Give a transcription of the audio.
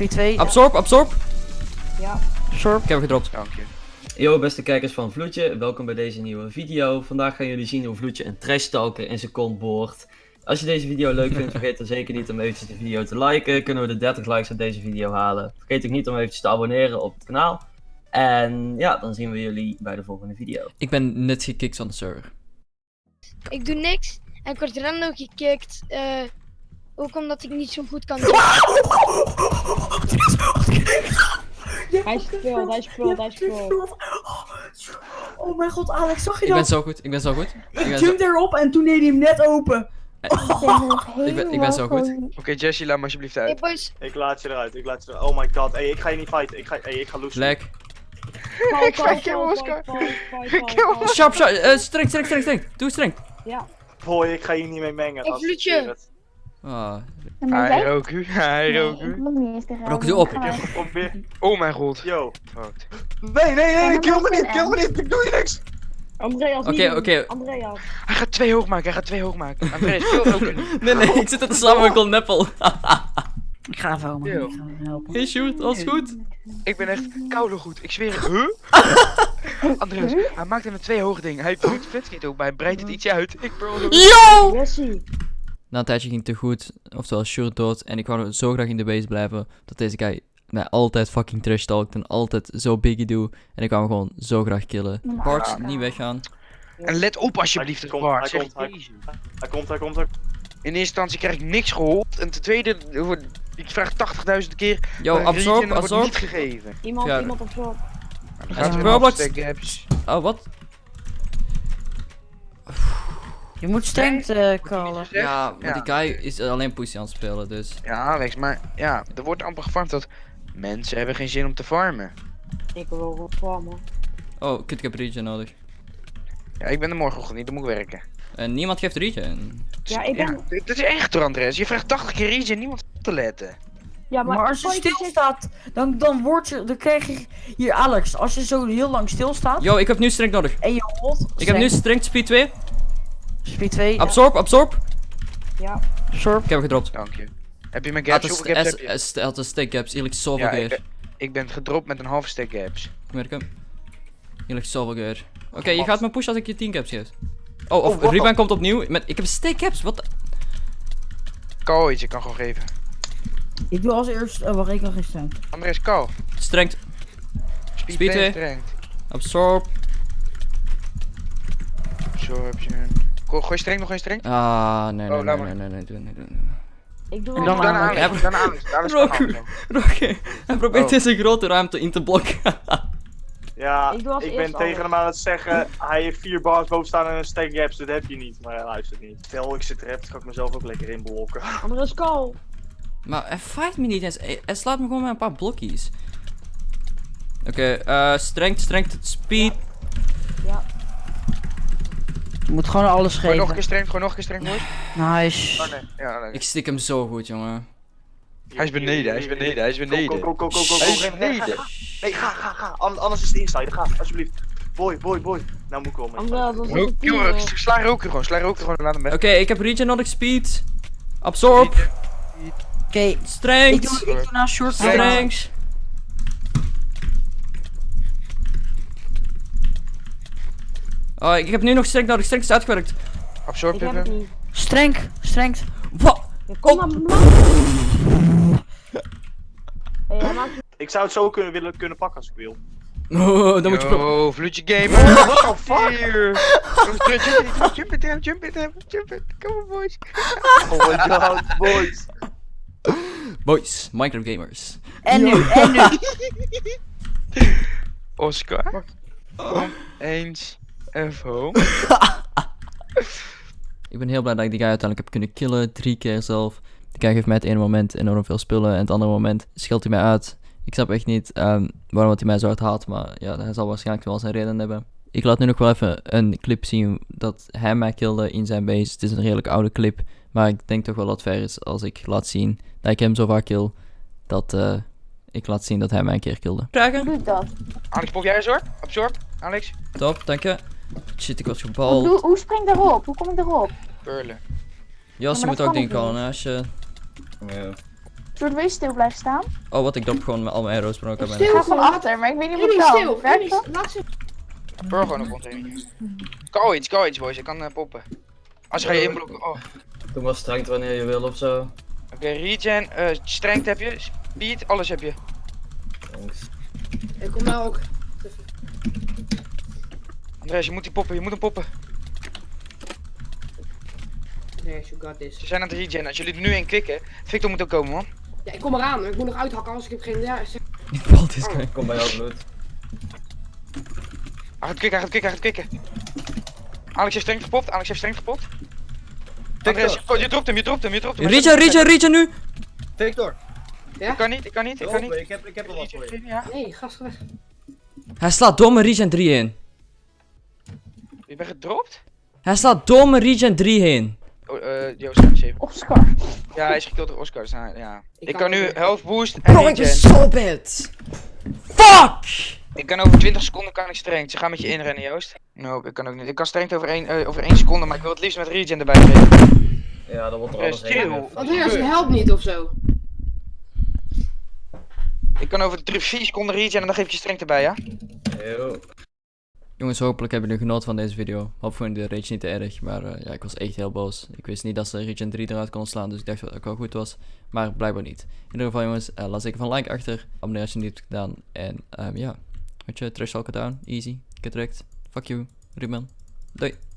Speed 2. Absorb, absorb. Ja. Absorb. Ik heb hem gedropt. Dank je. Yo beste kijkers van Vloedje, welkom bij deze nieuwe video. Vandaag gaan jullie zien hoe Vloedje een trash talker in zijn kont boort. Als je deze video leuk vindt, vergeet dan zeker niet om eventjes de video te liken. Kunnen we de 30 likes op deze video halen. Vergeet ook niet om eventjes te abonneren op het kanaal. En ja, dan zien we jullie bij de volgende video. Ik ben net gekikt van de server. Ik doe niks en ik word random gekikt. eh ook omdat ik niet zo goed kan Hij speelt, hij speelt, hij speelt. Oh mijn god, Alex, zag je Ik ben dat? zo goed, ik ben zo goed. Ik jump erop en toen deed hij hem net open. Ik ben, ik ben zo goed. Oké, Jesse, laat me alsjeblieft Hey uit. boys, Ik laat je eruit, ik laat je eruit. Oh my god, hey, ik ga je niet fighten. Ik ga, hey, ik ga loesen. Lek. Ik ga killen, Oscar. Kill Sharp, sharp. eh, streng, streng, streng, streng. Doe streng. Ja. Boy, ik ga hier niet mee mengen. Ik. Ah. Hij rook u, hij rook u. Doe op. Ik heb geprobeerd. Oh mijn god. Yo. Fucked. Nee, nee, nee, kill me niet, kill me niet, ik doe je niks. Andreas, Oké, oké. Andreas. Hij gaat twee hoog maken, hij gaat twee hoog maken. Andreas, kill ook een. Nee, nee, ik zit er te slaan met neppel. Ik ga even helpen. Ik ga hem helpen. Hey, shoot, alles goed? Ik ben echt koude goed, ik zweer het. Huh? Andreas, hij maakt hem met twee hoge dingen. Hij doet vetskit ook, maar hij breidt het ietsje uit. Ik bro. Yo! Na een tijdje ging het te goed, oftewel Shure dood. En ik wou zo graag in de base blijven, dat deze guy mij altijd fucking trash talkt en altijd zo biggie doe. En ik wou hem gewoon zo graag killen. Bart, niet weggaan. En let op alsjeblieft, Hij komt, Bart. hij zeg komt. Hij komt, hij komt, hij In eerste instantie krijg ik niks geholpen. En ten tweede, ik vraag 80.000 keer. Yo, regen absorb, wordt absorb. niet gegeven. Iemand, Ja. iemand weer Roblox. Oh, wat? Je moet strength eh callen. Ja, maar Ja. die guy is alleen pussy aan het spelen, dus. Ja, Alex, maar ja, er wordt amper gefarmd dat mensen hebben geen zin om te farmen. Ik wil gewoon farmen. Oh, kut, ik heb regen nodig. Ja, ik ben er morgenochtend niet, dan moet ik werken. En niemand geeft regen. Ja, ik ben... dit is echt hoor, Andres. Je vraagt 80 keer iets en niemand op te letten. Ja, maar, Maar als je stilstaat, dan, dan word je, dan krijg je, hier Alex, als je zo heel lang stilstaat Yo, ik heb nu strength nodig. en je holt, Ik heb nu strength speed 2. Speed 2, Absorb, absorb. Ja. absorb. Ik heb hem gedropt. Dank je. Heb je mijn gaps? heb hij je? st- hij had een stack gaps, hier ligt zoveel Ja, ik gear. ben, ik ben gedropt met een halve stack gaps. Ik merk hem. Hier ligt zoveel gear. Oké, je gaat me pushen als ik je 10 caps geef. Oh, of Oh, Ruben komt opnieuw. Met, ik heb stack caps, wat de... Kou iets, je kan gewoon geven. Ik doe als eerst, oh wacht, ik kan geen strength. Andres, kou. Strength, Speed, Speed 2 twee. strength. absorb. Absorption. Go- Gooi streng nog een streng? Ah, nee, Oh, nee, laat nee, nee, nee, nee, doe, nee, doe. Ik doe En dan Dan Alex. Dan Alex. Alex Roku. Rocky, hij probeert Oh. deze grote ruimte in te blokken. Ja, Ik doe als ik eerst ben tegen hem aan het zeggen, hij heeft vier bars boven staan en een stack gaps, dat heb je niet. Maar hij luistert niet. Stel ik zit rept, kan ik mezelf ook lekker inblokken. Andreas, call. maar hij fight me niet eens. Hij, hij slaat me gewoon met een paar blokjes. Oké, eh strength, strength, speed. Je moet gewoon alles Gooi nog een geven. keer streng, gooi nog een keer streng, boys. Nice. Oh nee, ja, nee. Ik stik hem zo goed, jongen. Hij is beneden, hij is beneden, hij is beneden. Go, go, go, go, go, go, Hij is beneden. Nee, ga, ga, ga. An- Anders is het inside, ga, alsjeblieft. Boy, boy, boy. Nou moet ik komen. Andreas, dat is Rook- een kill, team. eh. Sla roker gewoon, sla roker gewoon, laat hem weg. Oké, ik heb regen nodig, speed. Absorb, Oké, ik strength, doe, ik doe nou short strength. Oh, ik heb nu nog strength nodig. Strength is uitgewerkt. Absorb Ik heb het even. niet. Strength, strength. Wat? Kom Oh. maar, man. Hey, hij maakt Ik zou het zo kunnen, willen kunnen pakken als ik wil. Oh, dan moet je... pro- Yo, vloedje gamer. What the fuck? Hier. Jump it, jump it, jump it, jump it. Come on, boys. Oh my god, boys. Boys, Minecraft gamers. En nu, en nu. Oscar. Kom eens even home. Ik ben heel blij dat ik die guy uiteindelijk heb kunnen killen. Drie keer zelf. Die guy geeft mij het ene moment enorm veel spullen. En het andere moment scheldt hij mij uit. Ik snap echt niet ehm, waarom hij mij zo hard haat. Maar ja, hij zal waarschijnlijk wel zijn reden hebben. Ik laat nu nog wel even een clip zien dat hij mij kilde in zijn base. Het is een redelijk oude clip. Maar ik denk toch wel dat het fair is als ik laat zien dat ik hem zo vaak kill. Dat eh, ik laat zien dat hij mij een keer kilde. Vragen? doet dat? Alex, pop jij eens hoor? Absorb. Alex. Top, dank je. Shit, ik was Hoe, gebald. doe- hoe spring ik daarop? Hoe kom ik daarop? Pearlen. Jas, je moet ook kan dingen ik callen hè, als je... Zullen we stil blijven staan? Oh, wat, ik drop gewoon al mijn arrows, maar ook aan mijn... Ik Stil ga van gewoon. achter, maar ik weet niet wat nee, kan. Werkt dat? laat ze. Bro gewoon een container. Go iets, go iets boys, ik kan eh, poppen. Als ga je inblokken. Oh. Oké, Doe maar strengt wanneer je wil of zo. regen, eh strength heb je, speed, alles heb je. Thanks. Ik kom nou ook. Andres, je moet die poppen, je moet hem poppen. Nee, you got this. Ze zijn aan het regen, als jullie er nu in klikken, Victor moet ook komen man. Ja, ik kom eraan. Ik moet nog uithakken, als ik heb geen... Ja, zeg- Ik val dit guy. Kom bij jou bloed. Hij gaat klikken, hij gaat klikken, hij gaat klikken. Alex heeft streng gepopt, Alex heeft streng gepopt. Andres, je, je dropt hem, je dropt hem, je dropt hem. Regen, regen, regen nu! Victor, Ik kan niet, ik kan niet, ik kan niet. ik heb, ik heb er wat voor je. Ja, Nee, gast weg. Hij slaat domme regen 3 heen. Je bent gedropt? Hij slaat domme regen 3 heen. Oh, eh, Joost, even. Oscar. Ja, hij is gekild door Oscar, dus ja. Ik Ik kan kan nu health boost en Bro, ik ben zo bad. Fuck! Ik kan over 20 seconden kan ik strength. Ze gaan met je inrennen, Joost. No, ik kan ook niet. Ik kan strength over 1, eh, over 1 seconde, maar ik wil het liefst met regen erbij geven. Ja, dan wordt er Eh, alles heen. Andreas, je helpt niet of zo. Ik kan over 3, 4 seconden regen en dan geef ik je strength erbij, ja? Yo. Jongens, hopelijk hebben jullie genoten van deze video. Hoop vond de rage niet te erg, maar eh, ja, ik was echt heel boos. Ik wist niet dat ze Regen 3 eruit konden slaan, dus ik dacht dat het ook wel goed was. Maar blijkbaar niet. In ieder geval jongens, eh, laat zeker van like achter. Abonneer als je het niet hebt gedaan. En ehm, ja, weet je, trash down. Easy. Get wrecked. Fuck you. Ruben. Doei.